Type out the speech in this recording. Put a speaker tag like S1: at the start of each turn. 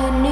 S1: your new